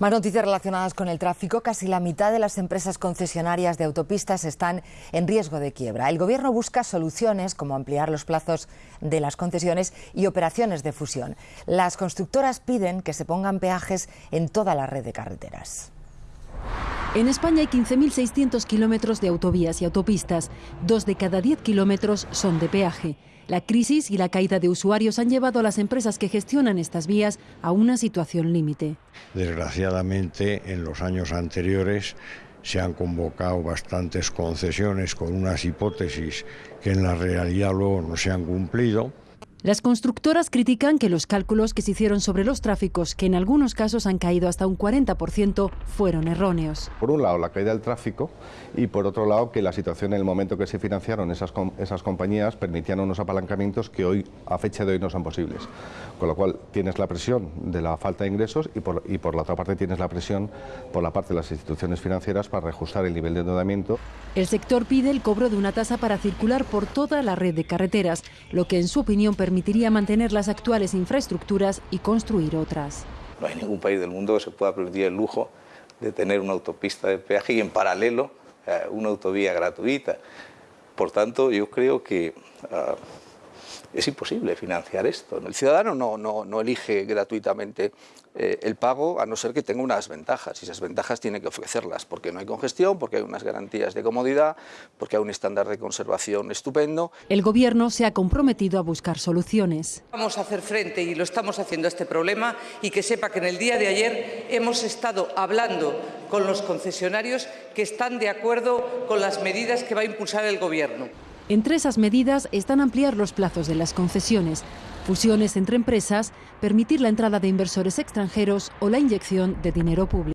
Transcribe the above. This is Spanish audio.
Más noticias relacionadas con el tráfico. Casi la mitad de las empresas concesionarias de autopistas están en riesgo de quiebra. El Gobierno busca soluciones como ampliar los plazos de las concesiones y operaciones de fusión. Las constructoras piden que se pongan peajes en toda la red de carreteras. En España hay 15.600 kilómetros de autovías y autopistas. Dos de cada diez kilómetros son de peaje. La crisis y la caída de usuarios han llevado a las empresas que gestionan estas vías a una situación límite. Desgraciadamente, en los años anteriores se han convocado bastantes concesiones con unas hipótesis que en la realidad luego no se han cumplido las constructoras critican que los cálculos que se hicieron sobre los tráficos, que en algunos casos han caído hasta un 40%, fueron erróneos. Por un lado, la caída del tráfico y por otro lado, que la situación en el momento que se financiaron esas, esas compañías permitían unos apalancamientos que hoy, a fecha de hoy, no son posibles. Con lo cual, tienes la presión de la falta de ingresos y por, y por la otra parte tienes la presión por la parte de las instituciones financieras para reajustar el nivel de endeudamiento. El sector pide el cobro de una tasa para circular por toda la red de carreteras, lo que en su opinión permite permitiría mantener las actuales infraestructuras y construir otras. No hay ningún país del mundo que se pueda permitir el lujo de tener una autopista de peaje y en paralelo eh, una autovía gratuita. Por tanto, yo creo que uh, es imposible financiar esto. El ciudadano no, no, no elige gratuitamente eh, el pago a no ser que tenga unas ventajas y esas ventajas tiene que ofrecerlas porque no hay congestión, porque hay unas garantías de comodidad, porque hay un estándar de conservación estupendo. El Gobierno se ha comprometido a buscar soluciones. Vamos a hacer frente y lo estamos haciendo a este problema y que sepa que en el día de ayer hemos estado hablando con los concesionarios que están de acuerdo con las medidas que va a impulsar el Gobierno. Entre esas medidas están ampliar los plazos de las concesiones, fusiones entre empresas, permitir la entrada de inversores extranjeros o la inyección de dinero público.